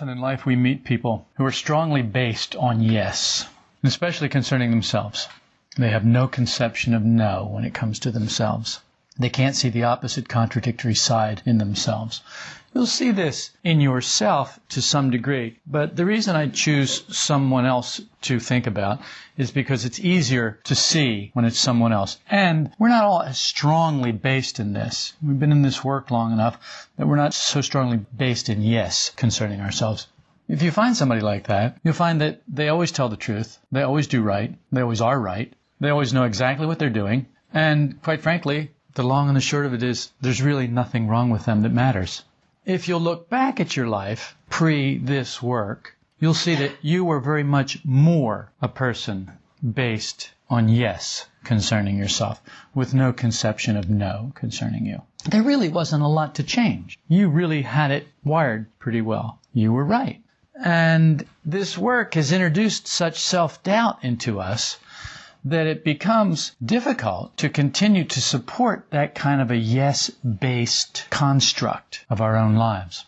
Often in life we meet people who are strongly based on yes, especially concerning themselves. They have no conception of no when it comes to themselves. They can't see the opposite contradictory side in themselves. You'll see this in yourself to some degree, but the reason I choose someone else to think about is because it's easier to see when it's someone else. And we're not all as strongly based in this. We've been in this work long enough that we're not so strongly based in yes concerning ourselves. If you find somebody like that, you'll find that they always tell the truth, they always do right, they always are right, they always know exactly what they're doing, and quite frankly, the long and the short of it is there's really nothing wrong with them that matters. If you'll look back at your life pre this work, you'll see that you were very much more a person based on yes concerning yourself, with no conception of no concerning you. There really wasn't a lot to change. You really had it wired pretty well. You were right. And this work has introduced such self doubt into us that it becomes difficult to continue to support that kind of a yes based construct of our own lives.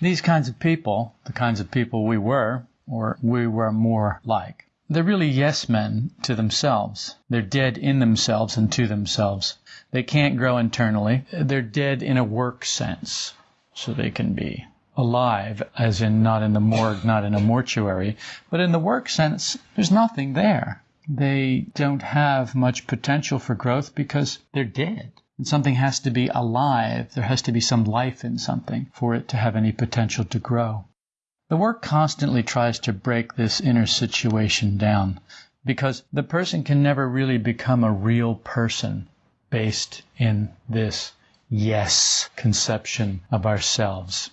These kinds of people, the kinds of people we were, or we were more like, they're really yes men to themselves. They're dead in themselves and to themselves. They can't grow internally. They're dead in a work sense, so they can be alive, as in not in the morgue, not in a mortuary, but in the work sense, there's nothing there they don't have much potential for growth because they're dead. And something has to be alive. There has to be some life in something for it to have any potential to grow. The work constantly tries to break this inner situation down because the person can never really become a real person based in this yes conception of ourselves.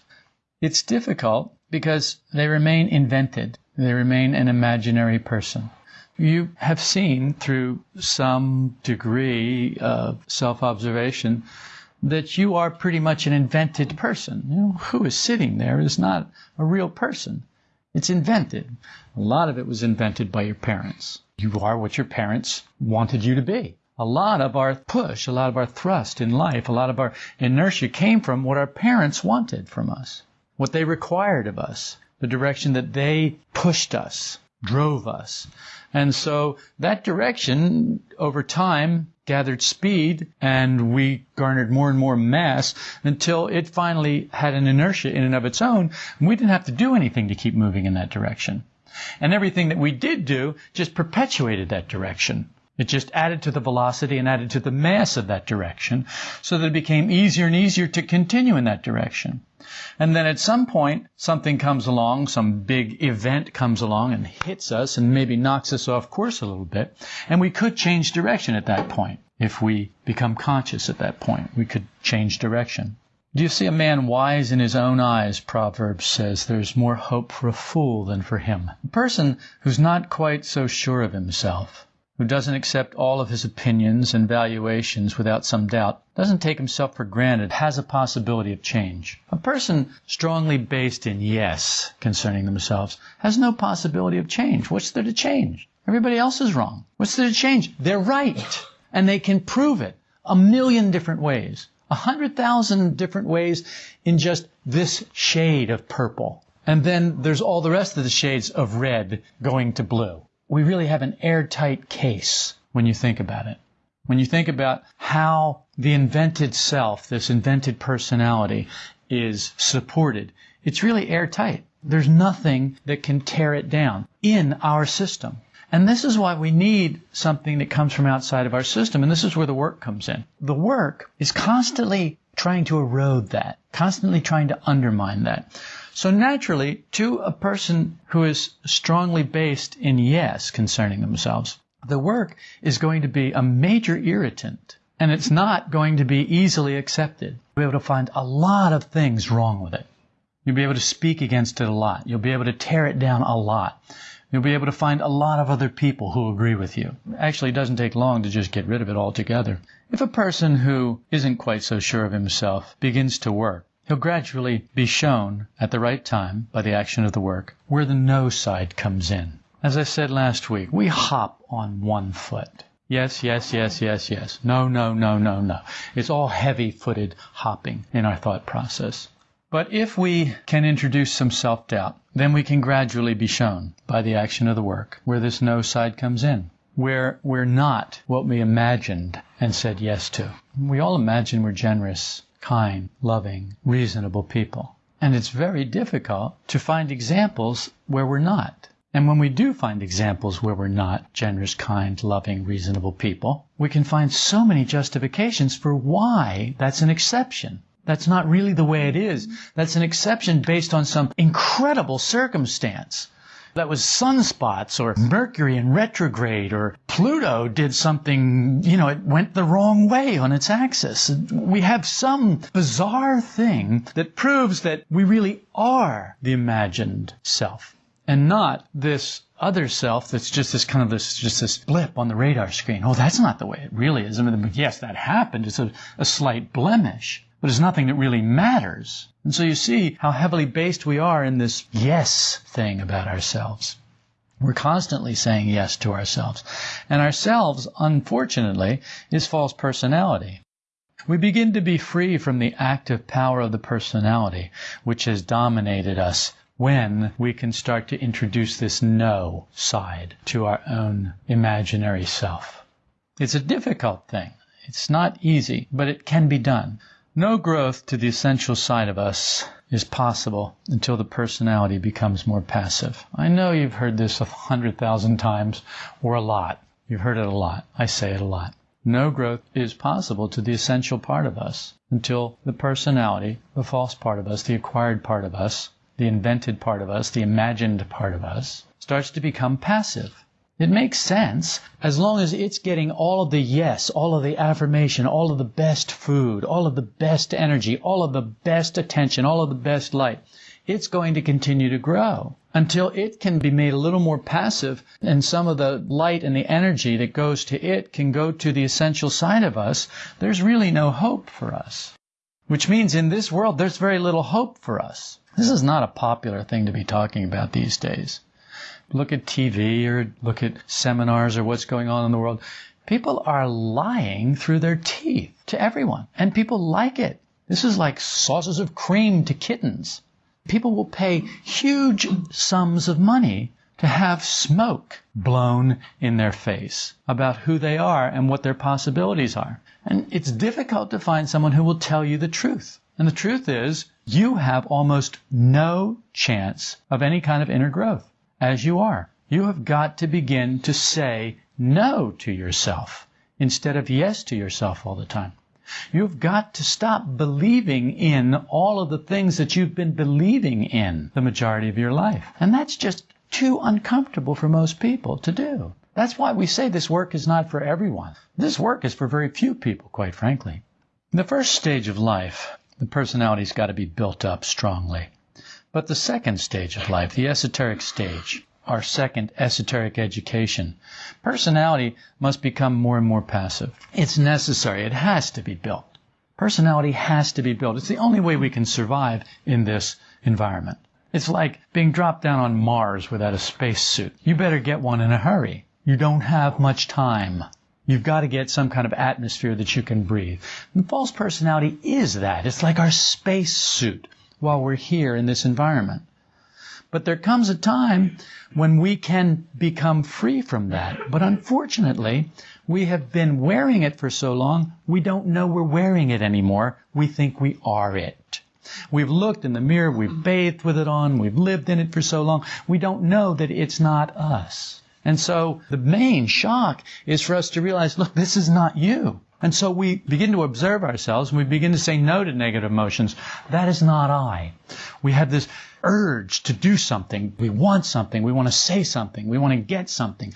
It's difficult because they remain invented. They remain an imaginary person. You have seen through some degree of self observation that you are pretty much an invented person. You know, who is sitting there is not a real person. It's invented. A lot of it was invented by your parents. You are what your parents wanted you to be. A lot of our push, a lot of our thrust in life, a lot of our inertia came from what our parents wanted from us, what they required of us, the direction that they pushed us, drove us. And so that direction over time gathered speed and we garnered more and more mass until it finally had an inertia in and of its own. And we didn't have to do anything to keep moving in that direction. And everything that we did do just perpetuated that direction. It just added to the velocity and added to the mass of that direction so that it became easier and easier to continue in that direction. And then at some point, something comes along, some big event comes along and hits us and maybe knocks us off course a little bit. And we could change direction at that point. If we become conscious at that point, we could change direction. Do you see a man wise in his own eyes? Proverbs says there's more hope for a fool than for him. A person who's not quite so sure of himself who doesn't accept all of his opinions and valuations without some doubt, doesn't take himself for granted, has a possibility of change. A person strongly based in yes concerning themselves has no possibility of change. What's there to change? Everybody else is wrong. What's there to change? They're right. And they can prove it a million different ways. A hundred thousand different ways in just this shade of purple. And then there's all the rest of the shades of red going to blue we really have an airtight case when you think about it. When you think about how the invented self, this invented personality, is supported, it's really airtight. There's nothing that can tear it down in our system. And this is why we need something that comes from outside of our system. And this is where the work comes in. The work is constantly trying to erode that, constantly trying to undermine that. So naturally, to a person who is strongly based in yes concerning themselves, the work is going to be a major irritant and it's not going to be easily accepted. You'll be able to find a lot of things wrong with it. You'll be able to speak against it a lot. You'll be able to tear it down a lot. You'll be able to find a lot of other people who agree with you. Actually, it doesn't take long to just get rid of it altogether. If a person who isn't quite so sure of himself begins to work, He'll gradually be shown, at the right time, by the action of the work, where the no side comes in. As I said last week, we hop on one foot. Yes, yes, yes, yes, yes. No, no, no, no, no. It's all heavy footed hopping in our thought process. But if we can introduce some self doubt, then we can gradually be shown by the action of the work where this no side comes in, where we're not what we imagined and said yes to. We all imagine we're generous, kind, loving, reasonable people. And it's very difficult to find examples where we're not. And when we do find examples where we're not generous, kind, loving, reasonable people, we can find so many justifications for why that's an exception. That's not really the way it is. That's an exception based on some incredible circumstance. That was sunspots or Mercury in retrograde or Pluto did something, you know, it went the wrong way on its axis. We have some bizarre thing that proves that we really are the imagined self and not this other self that's just this kind of this just this blip on the radar screen. Oh, that's not the way it really is. I mean, yes, that happened. It's a, a slight blemish but it's nothing that really matters. And so you see how heavily based we are in this yes thing about ourselves. We're constantly saying yes to ourselves. And ourselves, unfortunately, is false personality. We begin to be free from the active power of the personality, which has dominated us when we can start to introduce this no side to our own imaginary self. It's a difficult thing. It's not easy, but it can be done. No growth to the essential side of us is possible until the personality becomes more passive. I know you've heard this a hundred thousand times or a lot. You've heard it a lot. I say it a lot. No growth is possible to the essential part of us until the personality, the false part of us, the acquired part of us, the invented part of us, the imagined part of us, starts to become passive. It makes sense as long as it's getting all of the yes, all of the affirmation, all of the best food, all of the best energy, all of the best attention, all of the best light. It's going to continue to grow until it can be made a little more passive and some of the light and the energy that goes to it can go to the essential side of us. There's really no hope for us. Which means in this world, there's very little hope for us. This is not a popular thing to be talking about these days look at TV or look at seminars or what's going on in the world, people are lying through their teeth to everyone. And people like it. This is like sauces of cream to kittens. People will pay huge sums of money to have smoke blown in their face about who they are and what their possibilities are. And it's difficult to find someone who will tell you the truth. And the truth is, you have almost no chance of any kind of inner growth as you are. You have got to begin to say no to yourself instead of yes to yourself all the time. You've got to stop believing in all of the things that you've been believing in the majority of your life. And that's just too uncomfortable for most people to do. That's why we say this work is not for everyone. This work is for very few people, quite frankly. In the first stage of life, the personality's got to be built up strongly. But the second stage of life, the esoteric stage, our second esoteric education, personality must become more and more passive. It's necessary. It has to be built. Personality has to be built. It's the only way we can survive in this environment. It's like being dropped down on Mars without a spacesuit. You better get one in a hurry. You don't have much time. You've got to get some kind of atmosphere that you can breathe. And false personality is that. It's like our spacesuit while we're here in this environment. But there comes a time when we can become free from that. But unfortunately, we have been wearing it for so long, we don't know we're wearing it anymore. We think we are it. We've looked in the mirror, we've bathed with it on, we've lived in it for so long, we don't know that it's not us. And so the main shock is for us to realize, look, this is not you. And so we begin to observe ourselves and we begin to say no to negative emotions. That is not I. We have this urge to do something. We want something. We want to say something. We want to get something.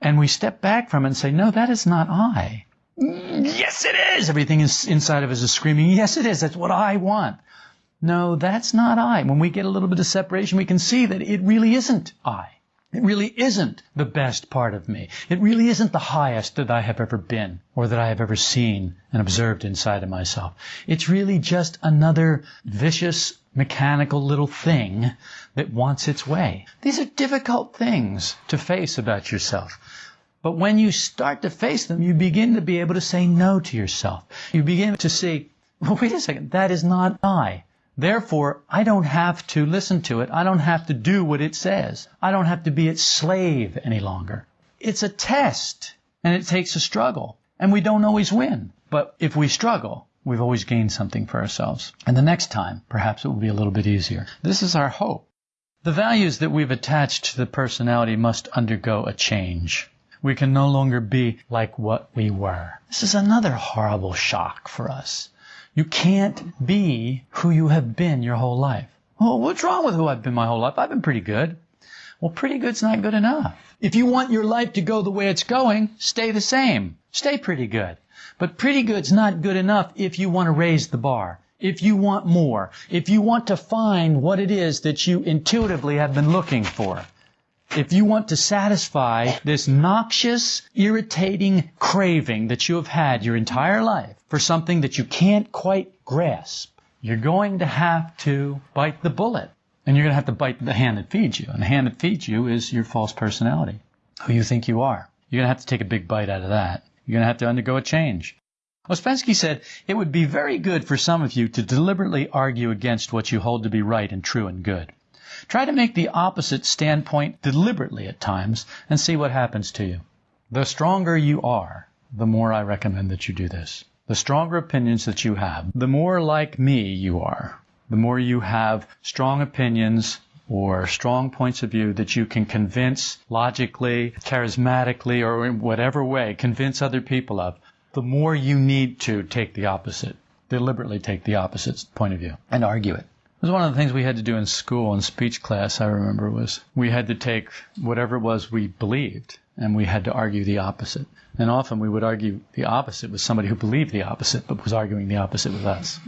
And we step back from it and say, no, that is not I. Yes, it is. Everything is inside of us is screaming, yes, it is. That's what I want. No, that's not I. When we get a little bit of separation, we can see that it really isn't I. It really isn't the best part of me. It really isn't the highest that I have ever been or that I have ever seen and observed inside of myself. It's really just another vicious, mechanical little thing that wants its way. These are difficult things to face about yourself. But when you start to face them, you begin to be able to say no to yourself. You begin to see, well, wait a second, that is not I. Therefore, I don't have to listen to it. I don't have to do what it says. I don't have to be its slave any longer. It's a test, and it takes a struggle, and we don't always win. But if we struggle, we've always gained something for ourselves. And the next time, perhaps it will be a little bit easier. This is our hope. The values that we've attached to the personality must undergo a change. We can no longer be like what we were. This is another horrible shock for us. You can't be who you have been your whole life. Oh, what's wrong with who I've been my whole life? I've been pretty good. Well, pretty good's not good enough. If you want your life to go the way it's going, stay the same. Stay pretty good. But pretty good's not good enough if you want to raise the bar. If you want more. If you want to find what it is that you intuitively have been looking for. If you want to satisfy this noxious, irritating craving that you have had your entire life for something that you can't quite grasp, you're going to have to bite the bullet. And you're going to have to bite the hand that feeds you. And the hand that feeds you is your false personality, who you think you are. You're going to have to take a big bite out of that. You're going to have to undergo a change. Ouspensky said, It would be very good for some of you to deliberately argue against what you hold to be right and true and good. Try to make the opposite standpoint deliberately at times and see what happens to you. The stronger you are, the more I recommend that you do this. The stronger opinions that you have, the more like me you are. The more you have strong opinions or strong points of view that you can convince logically, charismatically, or in whatever way, convince other people of, the more you need to take the opposite, deliberately take the opposite point of view and argue it. Was one of the things we had to do in school in speech class, I remember, was we had to take whatever it was we believed and we had to argue the opposite. And often we would argue the opposite with somebody who believed the opposite but was arguing the opposite with us.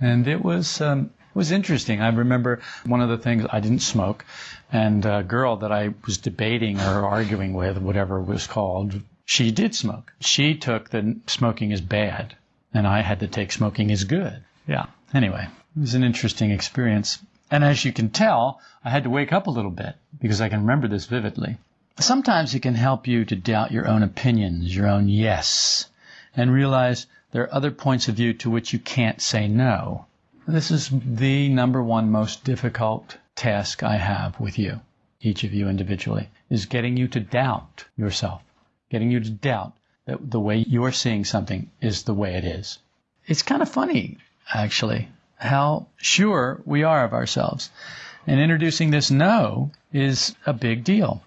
And it was um, it was interesting. I remember one of the things I didn't smoke, and a girl that I was debating or arguing with, whatever it was called, she did smoke. She took that smoking is bad, and I had to take smoking is good. Yeah. Anyway, it was an interesting experience. And as you can tell, I had to wake up a little bit because I can remember this vividly. Sometimes it can help you to doubt your own opinions, your own yes, and realize there are other points of view to which you can't say no. This is the number one most difficult task I have with you, each of you individually, is getting you to doubt yourself, getting you to doubt that the way you're seeing something is the way it is. It's kind of funny, actually, how sure we are of ourselves. And introducing this no is a big deal.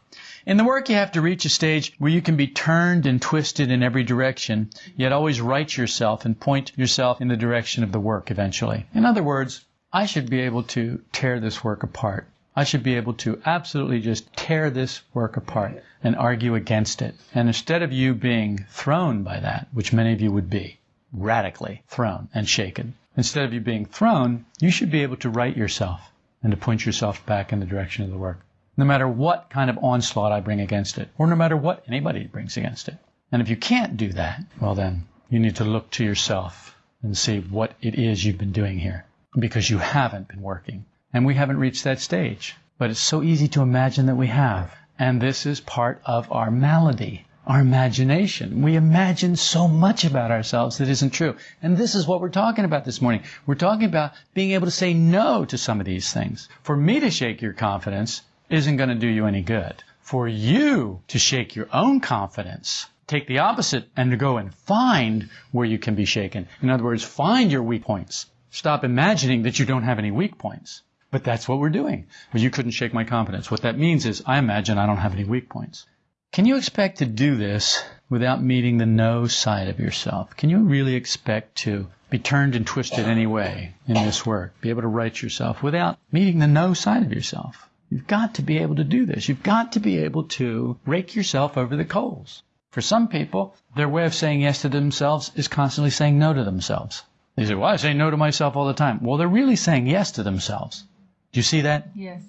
In the work, you have to reach a stage where you can be turned and twisted in every direction, yet always right yourself and point yourself in the direction of the work eventually. In other words, I should be able to tear this work apart. I should be able to absolutely just tear this work apart and argue against it. And instead of you being thrown by that, which many of you would be, radically thrown and shaken, Instead of you being thrown, you should be able to right yourself and to point yourself back in the direction of the work. No matter what kind of onslaught I bring against it, or no matter what anybody brings against it. And if you can't do that, well then, you need to look to yourself and see what it is you've been doing here. Because you haven't been working. And we haven't reached that stage. But it's so easy to imagine that we have. And this is part of our malady our imagination. We imagine so much about ourselves that isn't true. And this is what we're talking about this morning. We're talking about being able to say no to some of these things. For me to shake your confidence isn't going to do you any good. For you to shake your own confidence, take the opposite and to go and find where you can be shaken. In other words, find your weak points. Stop imagining that you don't have any weak points. But that's what we're doing. Well, you couldn't shake my confidence. What that means is I imagine I don't have any weak points. Can you expect to do this without meeting the no side of yourself? Can you really expect to be turned and twisted anyway in this work, be able to right yourself without meeting the no side of yourself? You've got to be able to do this. You've got to be able to rake yourself over the coals. For some people, their way of saying yes to themselves is constantly saying no to themselves. They say, well, I say no to myself all the time. Well, they're really saying yes to themselves. Do you see that? Yes.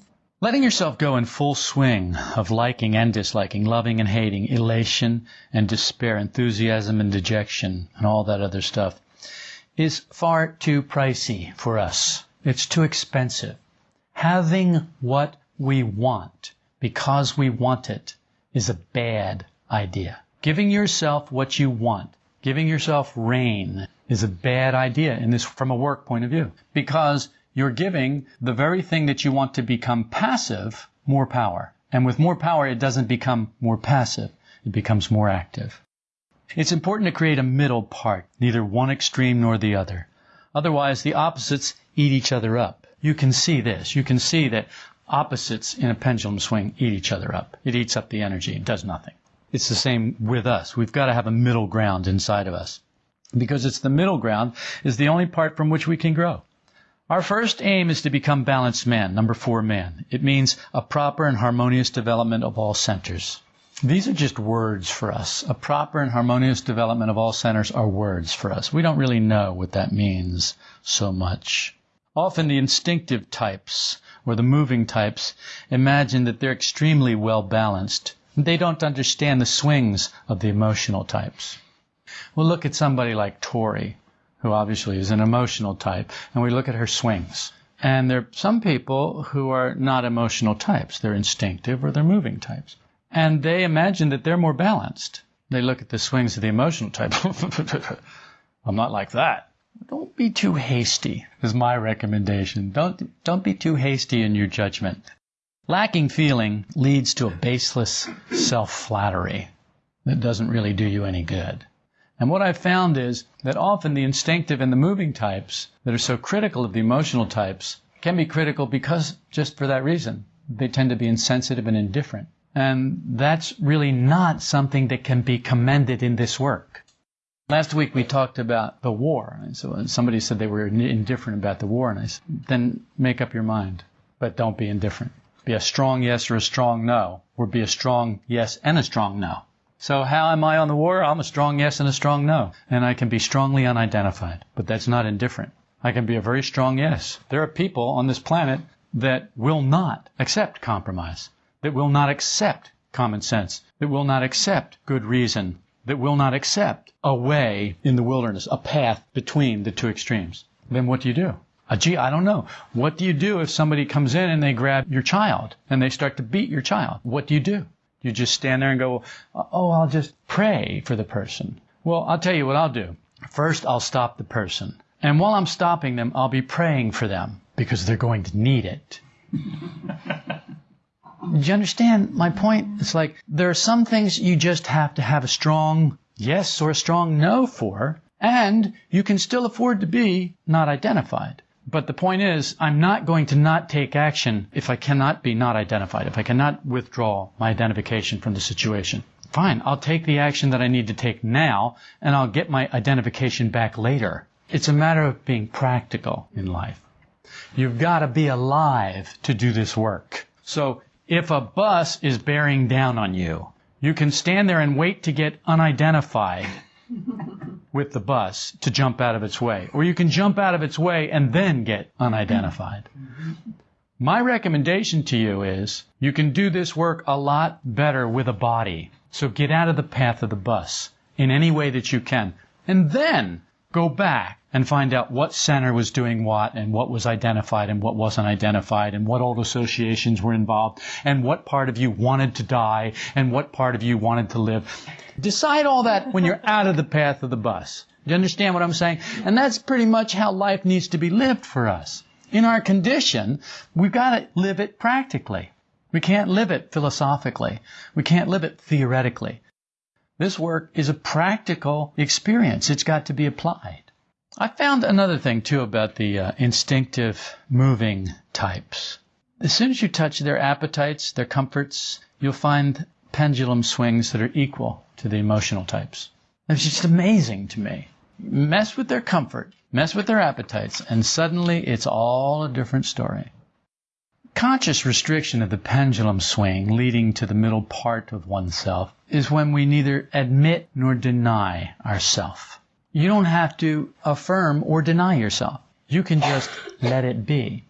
Letting yourself go in full swing of liking and disliking, loving and hating, elation and despair, enthusiasm and dejection, and all that other stuff is far too pricey for us. It's too expensive. Having what we want because we want it is a bad idea. Giving yourself what you want, giving yourself rein, is a bad idea in this from a work point of view because you're giving the very thing that you want to become passive more power. And with more power, it doesn't become more passive. It becomes more active. It's important to create a middle part, neither one extreme nor the other. Otherwise, the opposites eat each other up. You can see this. You can see that opposites in a pendulum swing eat each other up. It eats up the energy. It does nothing. It's the same with us. We've got to have a middle ground inside of us because it's the middle ground is the only part from which we can grow. Our first aim is to become balanced man, number four man. It means a proper and harmonious development of all centers. These are just words for us. A proper and harmonious development of all centers are words for us. We don't really know what that means so much. Often the instinctive types or the moving types imagine that they're extremely well balanced. They don't understand the swings of the emotional types. We'll look at somebody like Tori, who obviously is an emotional type, and we look at her swings. And there are some people who are not emotional types. They're instinctive or they're moving types. And they imagine that they're more balanced. They look at the swings of the emotional type. I'm not like that. Don't be too hasty, is my recommendation. Don't, don't be too hasty in your judgment. Lacking feeling leads to a baseless self flattery that doesn't really do you any good. And what I've found is that often the instinctive and the moving types that are so critical of the emotional types can be critical because just for that reason. They tend to be insensitive and indifferent. And that's really not something that can be commended in this work. Last week we talked about the war. And so somebody said they were indifferent about the war. And I said, then make up your mind, but don't be indifferent. Be a strong yes or a strong no, or be a strong yes and a strong no. So how am I on the war? I'm a strong yes and a strong no. And I can be strongly unidentified, but that's not indifferent. I can be a very strong yes. There are people on this planet that will not accept compromise, that will not accept common sense, that will not accept good reason, that will not accept a way in the wilderness, a path between the two extremes. Then what do you do? Uh, gee, I don't know. What do you do if somebody comes in and they grab your child and they start to beat your child? What do you do? You just stand there and go, oh, I'll just pray for the person. Well, I'll tell you what I'll do. First, I'll stop the person. And while I'm stopping them, I'll be praying for them because they're going to need it. Do you understand my point? It's like there are some things you just have to have a strong yes or a strong no for, and you can still afford to be not identified. But the point is, I'm not going to not take action if I cannot be not identified, if I cannot withdraw my identification from the situation. Fine, I'll take the action that I need to take now, and I'll get my identification back later. It's a matter of being practical in life. You've got to be alive to do this work. So if a bus is bearing down on you, you can stand there and wait to get unidentified with the bus to jump out of its way. Or you can jump out of its way and then get unidentified. My recommendation to you is you can do this work a lot better with a body. So get out of the path of the bus in any way that you can. And then go back and find out what center was doing what and what was identified and what wasn't identified and what old associations were involved and what part of you wanted to die and what part of you wanted to live. Decide all that when you're out of the path of the bus. Do you understand what I'm saying? And that's pretty much how life needs to be lived for us. In our condition, we've got to live it practically. We can't live it philosophically. We can't live it theoretically. This work is a practical experience. It's got to be applied. I found another thing too about the uh, instinctive moving types. As soon as you touch their appetites, their comforts, you'll find pendulum swings that are equal to the emotional types. It's just amazing to me. Mess with their comfort, mess with their appetites, and suddenly it's all a different story. Conscious restriction of the pendulum swing leading to the middle part of oneself is when we neither admit nor deny ourself. You don't have to affirm or deny yourself. You can just let it be.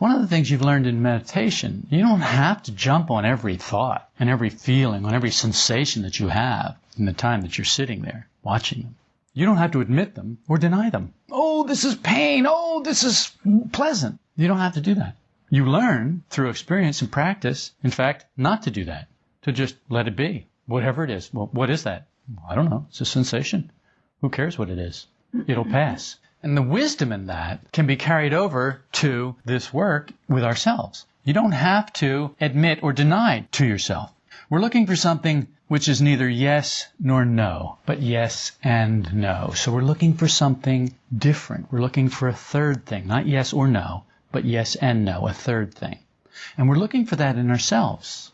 One of the things you've learned in meditation, you don't have to jump on every thought and every feeling, on every sensation that you have in the time that you're sitting there watching them. You don't have to admit them or deny them. Oh, this is pain. Oh, this is pleasant. You don't have to do that. You learn through experience and practice, in fact, not to do that. To just let it be. Whatever it is. Well, what is that? I don't know. It's a sensation. Who cares what it is? It'll pass. And the wisdom in that can be carried over to this work with ourselves. You don't have to admit or deny to yourself. We're looking for something which is neither yes nor no, but yes and no. So we're looking for something different. We're looking for a third thing, not yes or no, but yes and no, a third thing. And we're looking for that in ourselves.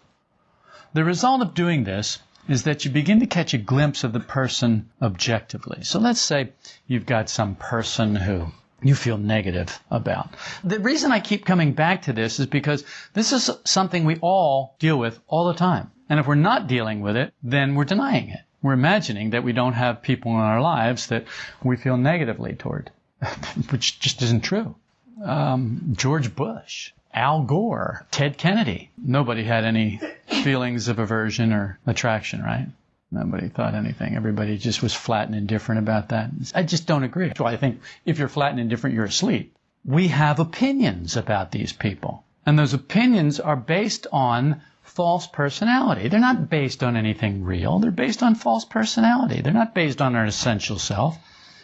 The result of doing this is that you begin to catch a glimpse of the person objectively. So let's say you've got some person who you feel negative about. The reason I keep coming back to this is because this is something we all deal with all the time. And if we're not dealing with it, then we're denying it. We're imagining that we don't have people in our lives that we feel negatively toward, which just isn't true. Um, George Bush, Al Gore, Ted Kennedy. Nobody had any feelings of aversion or attraction, right? Nobody thought anything. Everybody just was flat and indifferent about that. I just don't agree. Why I think if you're flat and indifferent, you're asleep. We have opinions about these people. And those opinions are based on false personality. They're not based on anything real. They're based on false personality. They're not based on our essential self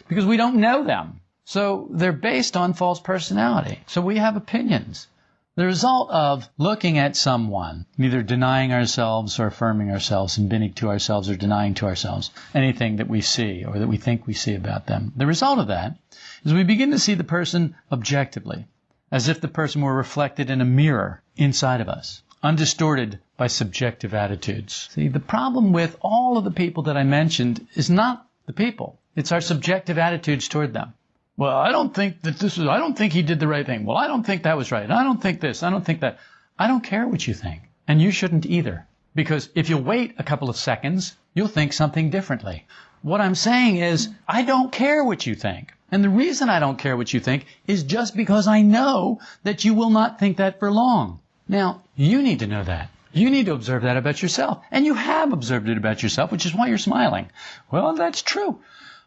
because we don't know them. So they're based on false personality. So we have opinions. The result of looking at someone, neither denying ourselves or affirming ourselves, admitting to ourselves or denying to ourselves anything that we see or that we think we see about them, the result of that is we begin to see the person objectively, as if the person were reflected in a mirror inside of us, undistorted by subjective attitudes. See, the problem with all of the people that I mentioned is not the people, it's our subjective attitudes toward them. Well, I don't think that this is, I don't think he did the right thing. Well, I don't think that was right. I don't think this. I don't think that. I don't care what you think. And you shouldn't either. Because if you wait a couple of seconds, you'll think something differently. What I'm saying is, I don't care what you think. And the reason I don't care what you think is just because I know that you will not think that for long. Now, you need to know that. You need to observe that about yourself. And you have observed it about yourself, which is why you're smiling. Well, that's true.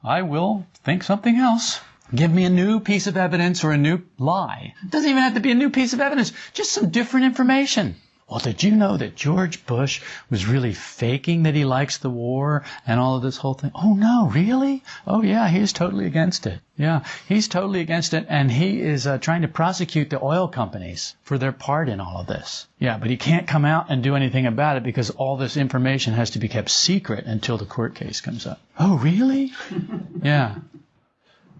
I will think something else. Give me a new piece of evidence or a new lie. It doesn't even have to be a new piece of evidence, just some different information. Well, did you know that George Bush was really faking that he likes the war and all of this whole thing? Oh no, really? Oh yeah, he's totally against it. Yeah, he's totally against it, and he is uh, trying to prosecute the oil companies for their part in all of this. Yeah, but he can't come out and do anything about it because all this information has to be kept secret until the court case comes up. Oh, really? yeah.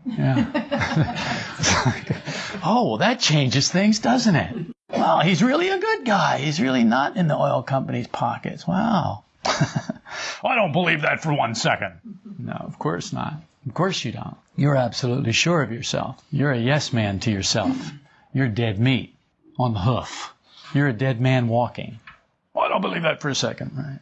Yeah. oh, well, that changes things, doesn't it? Wow, he's really a good guy. He's really not in the oil company's pockets. Wow. I don't believe that for one second. No, of course not. Of course you don't. You're absolutely sure of yourself. You're a yes man to yourself. You're dead meat on the hoof. You're a dead man walking. I don't believe that for a second, right?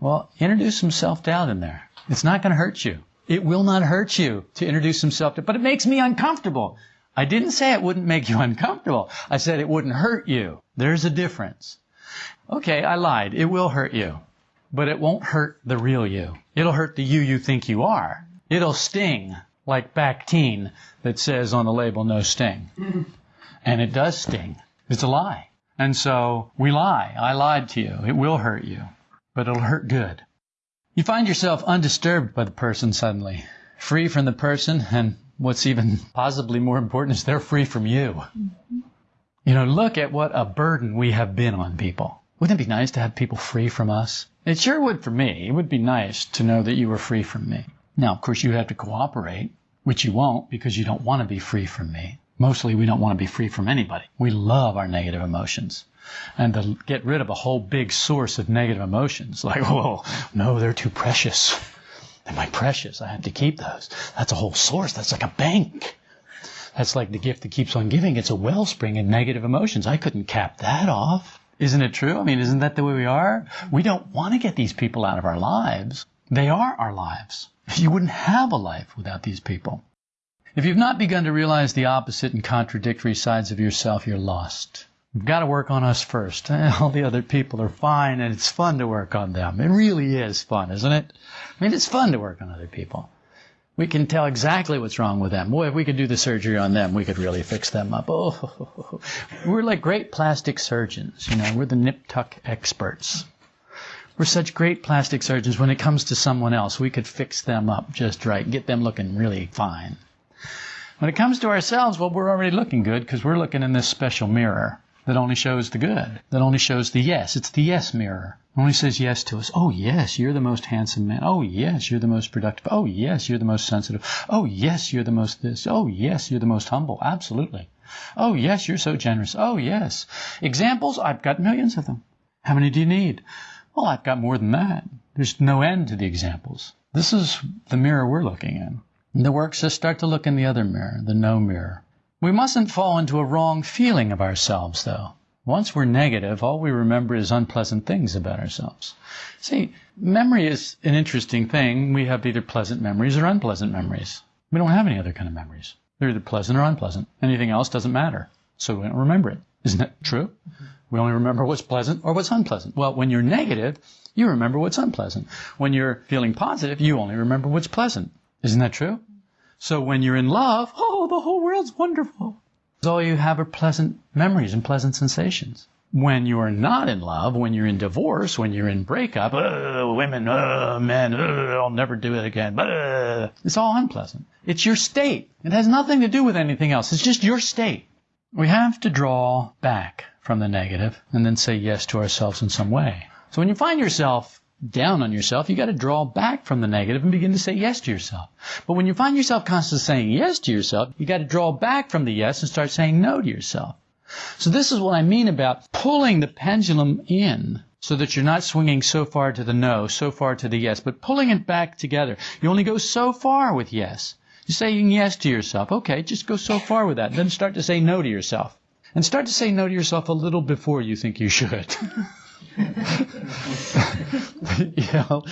Well, introduce some self doubt in there. It's not going to hurt you. It will not hurt you to introduce himself to, but it makes me uncomfortable. I didn't say it wouldn't make you uncomfortable. I said it wouldn't hurt you. There's a difference. Okay, I lied. It will hurt you. But it won't hurt the real you. It'll hurt the you you think you are. It'll sting like Bactine that says on the label no sting. And it does sting. It's a lie. And so we lie. I lied to you. It will hurt you. But it'll hurt good. You find yourself undisturbed by the person suddenly, free from the person, and what's even possibly more important is they're free from you. Mm-hmm. You know, look at what a burden we have been on people. Wouldn't it be nice to have people free from us? It sure would for me. It would be nice to know that you were free from me. Now, of course, you have to cooperate, which you won't because you don't want to be free from me. Mostly, we don't want to be free from anybody. We love our negative emotions and to get rid of a whole big source of negative emotions. Like, oh, no, they're too precious. They're my precious. I have to keep those. That's a whole source. That's like a bank. That's like the gift that keeps on giving. It's a wellspring of negative emotions. I couldn't cap that off. Isn't it true? I mean, isn't that the way we are? We don't want to get these people out of our lives. They are our lives. You wouldn't have a life without these people. If you've not begun to realize the opposite and contradictory sides of yourself, you're lost. We've got to work on us first. All the other people are fine and it's fun to work on them. It really is fun, isn't it? I mean, it's fun to work on other people. We can tell exactly what's wrong with them. Boy, if we could do the surgery on them, we could really fix them up. Oh, we're like great plastic surgeons. You know, we're the nip tuck experts. We're such great plastic surgeons when it comes to someone else. We could fix them up just right, get them looking really fine. When it comes to ourselves, well, we're already looking good because we're looking in this special mirror that only shows the good, that only shows the yes. It's the yes mirror. Only says yes to us. Oh, yes, you're the most handsome man. Oh, yes, you're the most productive. Oh, yes, you're the most sensitive. Oh, yes, you're the most this. Oh, yes, you're the most humble. Absolutely. Oh, yes, you're so generous. Oh, yes. Examples? I've got millions of them. How many do you need? Well, I've got more than that. There's no end to the examples. This is the mirror we're looking in. The works just start to look in the other mirror, the no mirror. We mustn't fall into a wrong feeling of ourselves, though. Once we're negative, all we remember is unpleasant things about ourselves. See, memory is an interesting thing. We have either pleasant memories or unpleasant memories. We don't have any other kind of memories. They're either pleasant or unpleasant. Anything else doesn't matter. So we don't remember it. Isn't that true? Mm-hmm. We only remember what's pleasant or what's unpleasant. Well, when you're negative, you remember what's unpleasant. When you're feeling positive, you only remember what's pleasant. Isn't that true? So when you're in love, oh, the whole world's wonderful. All you have are pleasant memories and pleasant sensations. When you're not in love, when you're in divorce, when you're in breakup, uh, women, uh, men, uh, I'll never do it again. Uh, it's all unpleasant. It's your state. It has nothing to do with anything else. It's just your state. We have to draw back from the negative and then say yes to ourselves in some way. So when you find yourself down on yourself, you got to draw back from the negative and begin to say yes to yourself. But when you find yourself constantly saying yes to yourself, you got to draw back from the yes and start saying no to yourself. So this is what I mean about pulling the pendulum in so that you're not swinging so far to the no, so far to the yes, but pulling it back together. You only go so far with yes. You're saying yes to yourself. Okay, just go so far with that. Then start to say no to yourself. And start to say no to yourself a little before you think you should. know,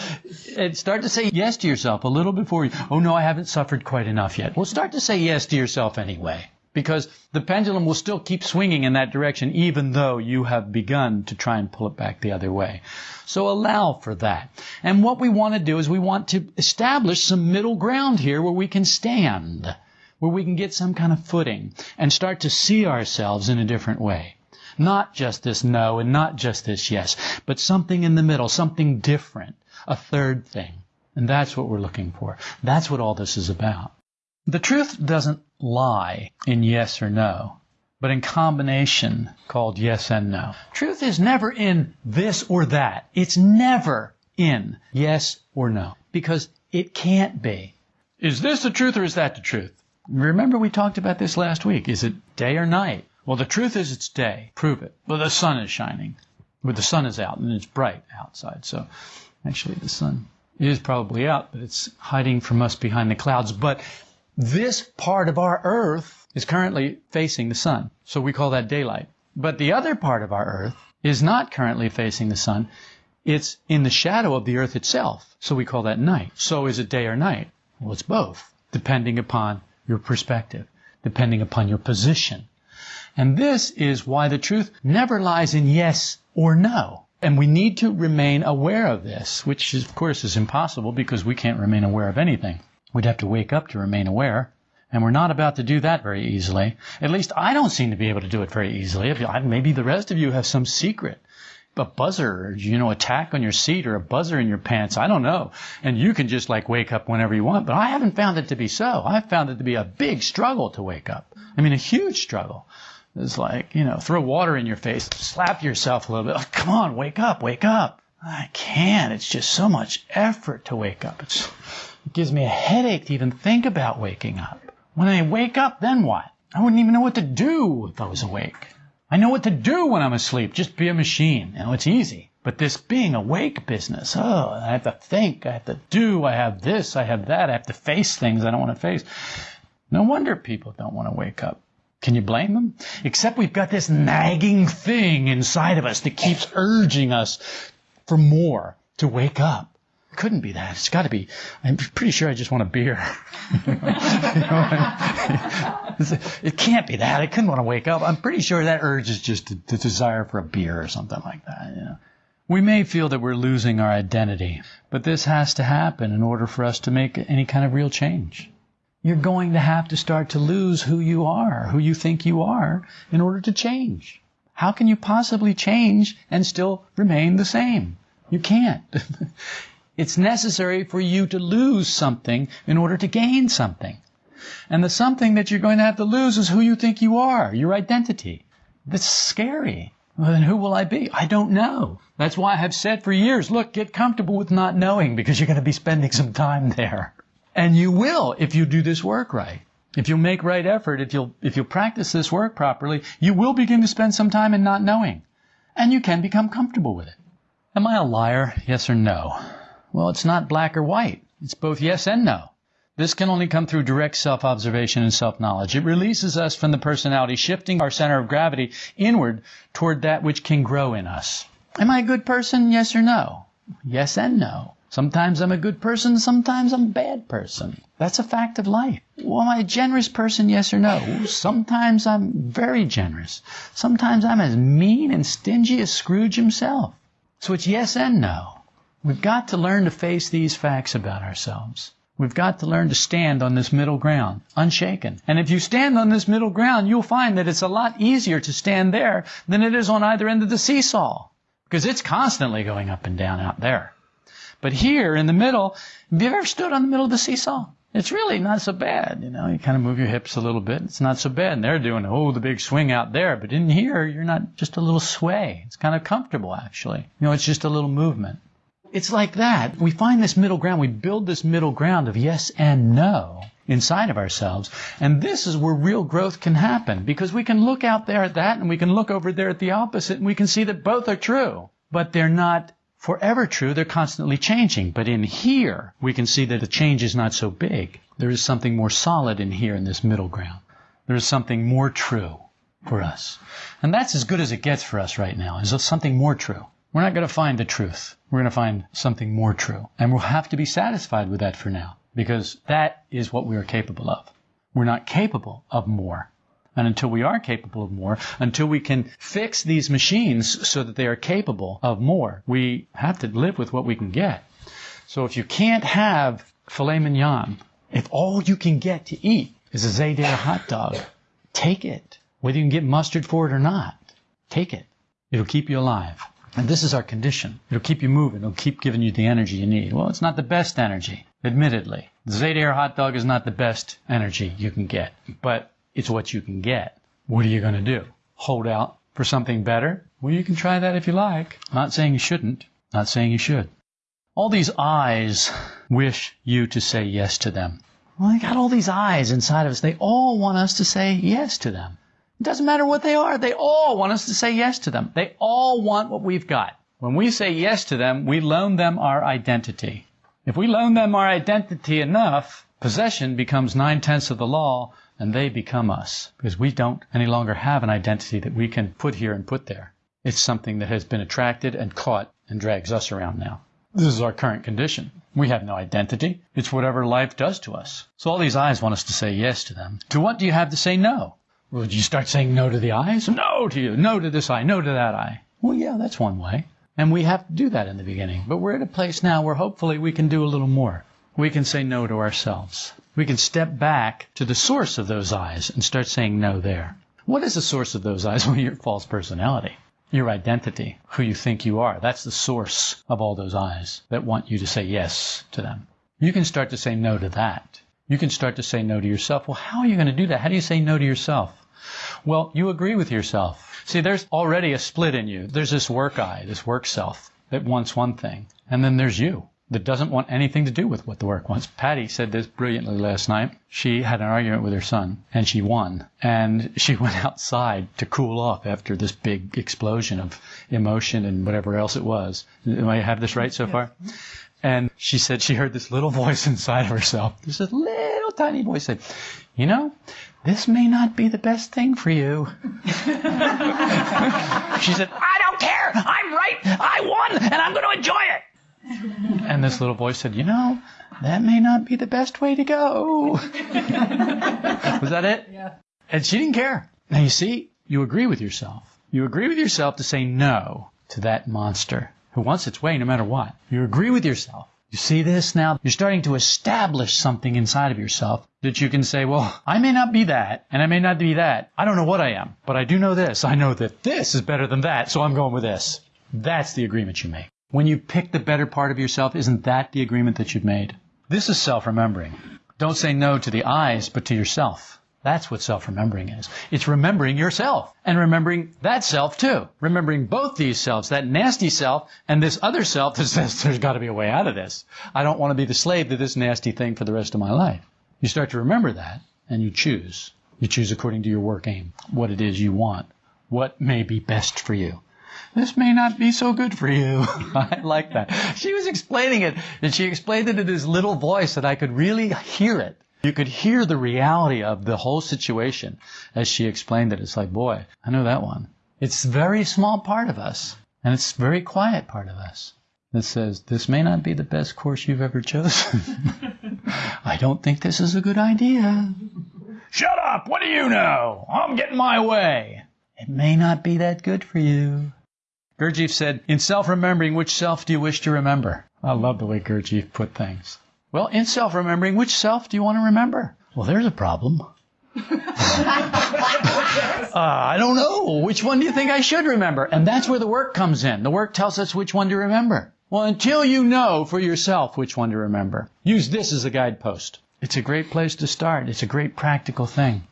and start to say yes to yourself a little before you, oh no, I haven't suffered quite enough yet. Well, start to say yes to yourself anyway. Because the pendulum will still keep swinging in that direction even though you have begun to try and pull it back the other way. So allow for that. And what we want to do is we want to establish some middle ground here where we can stand, where we can get some kind of footing and start to see ourselves in a different way. Not just this no and not just this yes, but something in the middle, something different, a third thing. And that's what we're looking for. That's what all this is about. The truth doesn't lie in yes or no, but in combination called yes and no. Truth is never in this or that. It's never in yes or no, because it can't be. Is this the truth or is that the truth? Remember we talked about this last week. Is it day or night? Well, the truth is it's day. Prove it. Well, the sun is shining. Well, the sun is out and it's bright outside. So actually the sun is probably out, but it's hiding from us behind the clouds. But this part of our earth is currently facing the sun. So we call that daylight. But the other part of our earth is not currently facing the sun. It's in the shadow of the earth itself. So we call that night. So is it day or night? Well, it's both, depending upon your perspective, depending upon your position. And this is why the truth never lies in yes or no. And we need to remain aware of this, which is, of course is impossible because we can't remain aware of anything. We'd have to wake up to remain aware. And we're not about to do that very easily. At least I don't seem to be able to do it very easily. Maybe the rest of you have some secret. A buzzer, you know, a tack on your seat or a buzzer in your pants. I don't know. And you can just like wake up whenever you want. But I haven't found it to be so. I've found it to be a big struggle to wake up. I mean, a huge struggle. It's like, you know, throw water in your face, slap yourself a little bit. Like, come on, wake up, wake up. I can't. It's just so much effort to wake up. It's, it gives me a headache to even think about waking up. When I wake up, then what? I wouldn't even know what to do if I was awake. I know what to do when I'm asleep. Just be a machine. You know, it's easy. But this being awake business, oh, I have to think, I have to do, I have this, I have that, I have to face things I don't want to face. No wonder people don't want to wake up. Can you blame them? Except we've got this nagging thing inside of us that keeps urging us for more to wake up. It couldn't be that. It's got to be. I'm pretty sure I just want a beer. it can't be that. I couldn't want to wake up. I'm pretty sure that urge is just the desire for a beer or something like that. You know? We may feel that we're losing our identity, but this has to happen in order for us to make any kind of real change you're going to have to start to lose who you are, who you think you are, in order to change. How can you possibly change and still remain the same? You can't. it's necessary for you to lose something in order to gain something. And the something that you're going to have to lose is who you think you are, your identity. That's scary. Well, then who will I be? I don't know. That's why I have said for years, look, get comfortable with not knowing because you're going to be spending some time there. And you will if you do this work right. If you'll make right effort, if you'll, if you'll practice this work properly, you will begin to spend some time in not knowing. And you can become comfortable with it. Am I a liar? Yes or no? Well, it's not black or white. It's both yes and no. This can only come through direct self-observation and self-knowledge. It releases us from the personality, shifting our center of gravity inward toward that which can grow in us. Am I a good person? Yes or no? Yes and no. Sometimes I'm a good person, sometimes I'm a bad person. That's a fact of life. Well, am I a generous person? Yes or no? Sometimes I'm very generous. Sometimes I'm as mean and stingy as Scrooge himself. So it's yes and no. We've got to learn to face these facts about ourselves. We've got to learn to stand on this middle ground, unshaken. And if you stand on this middle ground, you'll find that it's a lot easier to stand there than it is on either end of the seesaw. Because it's constantly going up and down out there. But here in the middle, have you ever stood on the middle of the seesaw? It's really not so bad, you know. You kind of move your hips a little bit. It's not so bad. And they're doing, oh, the big swing out there. But in here, you're not just a little sway. It's kind of comfortable, actually. You know, it's just a little movement. It's like that. We find this middle ground. We build this middle ground of yes and no inside of ourselves. And this is where real growth can happen because we can look out there at that and we can look over there at the opposite and we can see that both are true, but they're not forever true. They're constantly changing. But in here, we can see that the change is not so big. There is something more solid in here in this middle ground. There is something more true for us. And that's as good as it gets for us right now, is something more true. We're not going to find the truth. We're going to find something more true. And we'll have to be satisfied with that for now, because that is what we are capable of. We're not capable of more. And until we are capable of more, until we can fix these machines so that they are capable of more, we have to live with what we can get. So if you can't have filet mignon, if all you can get to eat is a Zayder hot dog, take it. Whether you can get mustard for it or not, take it. It'll keep you alive. And this is our condition. It'll keep you moving. It'll keep giving you the energy you need. Well, it's not the best energy, admittedly. The Zayder hot dog is not the best energy you can get, but it's what you can get. What are you going to do? Hold out for something better? Well, you can try that if you like. Not saying you shouldn't. Not saying you should. All these eyes wish you to say yes to them. Well, they got all these eyes inside of us. They all want us to say yes to them. It doesn't matter what they are. They all want us to say yes to them. They all want what we've got. When we say yes to them, we loan them our identity. If we loan them our identity enough, possession becomes nine tenths of the law and they become us because we don't any longer have an identity that we can put here and put there. It's something that has been attracted and caught and drags us around now. This is our current condition. We have no identity. It's whatever life does to us. So all these eyes want us to say yes to them. To what do you have to say no? Would you start saying no to the eyes? No to you. No to this eye. No to that eye. Well, yeah, that's one way. And we have to do that in the beginning. But we're at a place now where hopefully we can do a little more. We can say no to ourselves. We can step back to the source of those eyes and start saying no there. What is the source of those eyes? Well, your false personality, your identity, who you think you are. That's the source of all those eyes that want you to say yes to them. You can start to say no to that. You can start to say no to yourself. Well, how are you going to do that? How do you say no to yourself? Well, you agree with yourself. See, there's already a split in you. There's this work I, this work self that wants one thing. And then there's you that doesn't want anything to do with what the work wants. Patty said this brilliantly last night. She had an argument with her son and she won. And she went outside to cool off after this big explosion of emotion and whatever else it was. Am I have this right so far? And she said she heard this little voice inside of herself. This little tiny voice said, you know, this may not be the best thing for you. she said, I don't care. I'm right. I won and I'm going to enjoy it. And this little voice said, you know, that may not be the best way to go. Was that it? Yeah. And she didn't care. Now you see, you agree with yourself. You agree with yourself to say no to that monster who wants its way no matter what. You agree with yourself. You see this now? You're starting to establish something inside of yourself that you can say, well, I may not be that, and I may not be that. I don't know what I am, but I do know this. I know that this is better than that, so I'm going with this. That's the agreement you make. When you pick the better part of yourself, isn't that the agreement that you've made? This is self-remembering. Don't say no to the eyes, but to yourself. That's what self-remembering is. It's remembering yourself and remembering that self too. Remembering both these selves, that nasty self and this other self that says there's got to be a way out of this. I don't want to be the slave to this nasty thing for the rest of my life. You start to remember that and you choose. You choose according to your work aim, what it is you want, what may be best for you this may not be so good for you. I like that. She was explaining it, and she explained it in this little voice that I could really hear it. You could hear the reality of the whole situation as she explained it. It's like, boy, I know that one. It's a very small part of us, and it's a very quiet part of us that says, this may not be the best course you've ever chosen. I don't think this is a good idea. Shut up! What do you know? I'm getting my way. It may not be that good for you. Gurdjieff said, in self-remembering, which self do you wish to remember? I love the way Gurdjieff put things. Well, in self-remembering, which self do you want to remember? Well, there's a problem. uh, I don't know. Which one do you think I should remember? And that's where the work comes in. The work tells us which one to remember. Well, until you know for yourself which one to remember, use this as a guidepost. It's a great place to start. It's a great practical thing.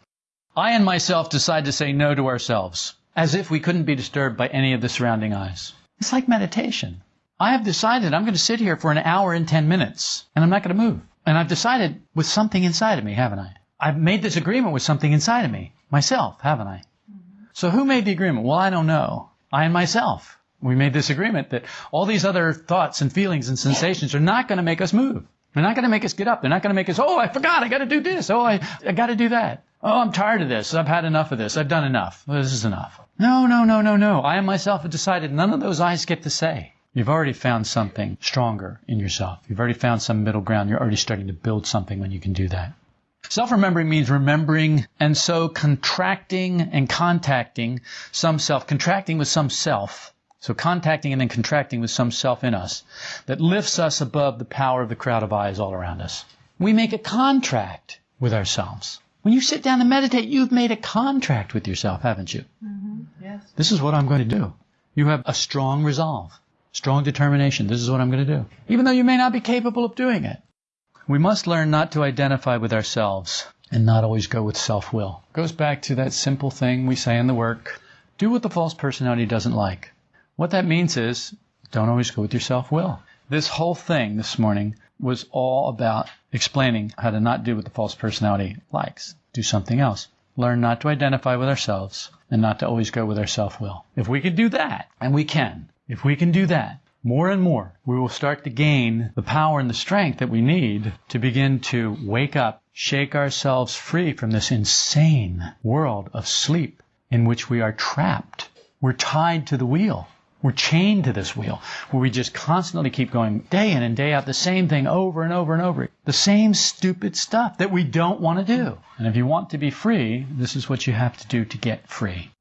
I and myself decide to say no to ourselves as if we couldn't be disturbed by any of the surrounding eyes. It's like meditation. I have decided I'm going to sit here for an hour and 10 minutes, and I'm not going to move. And I've decided with something inside of me, haven't I? I've made this agreement with something inside of me, myself, haven't I? Mm-hmm. So who made the agreement? Well, I don't know. I and myself. We made this agreement that all these other thoughts and feelings and sensations are not going to make us move. They're not going to make us get up. They're not going to make us, oh, I forgot. I got to do this. Oh, I, I got to do that. Oh, I'm tired of this. I've had enough of this. I've done enough. This is enough. No, no, no, no, no. I myself have decided none of those eyes get to say. You've already found something stronger in yourself. You've already found some middle ground. You're already starting to build something when you can do that. Self-remembering means remembering and so contracting and contacting some self, contracting with some self. So contacting and then contracting with some self in us that lifts us above the power of the crowd of eyes all around us. We make a contract with ourselves. When you sit down and meditate, you've made a contract with yourself, haven't you? Mm-hmm. Yes. This is what I'm going to do. You have a strong resolve, strong determination. This is what I'm going to do. Even though you may not be capable of doing it. We must learn not to identify with ourselves and not always go with self-will. Goes back to that simple thing we say in the work. Do what the false personality doesn't like. What that means is don't always go with your self-will. This whole thing this morning was all about explaining how to not do what the false personality likes. Do something else. Learn not to identify with ourselves and not to always go with our self-will. If we can do that, and we can, if we can do that, more and more, we will start to gain the power and the strength that we need to begin to wake up, shake ourselves free from this insane world of sleep in which we are trapped. We're tied to the wheel. We're chained to this wheel where we just constantly keep going day in and day out the same thing over and over and over. The same stupid stuff that we don't want to do. And if you want to be free, this is what you have to do to get free.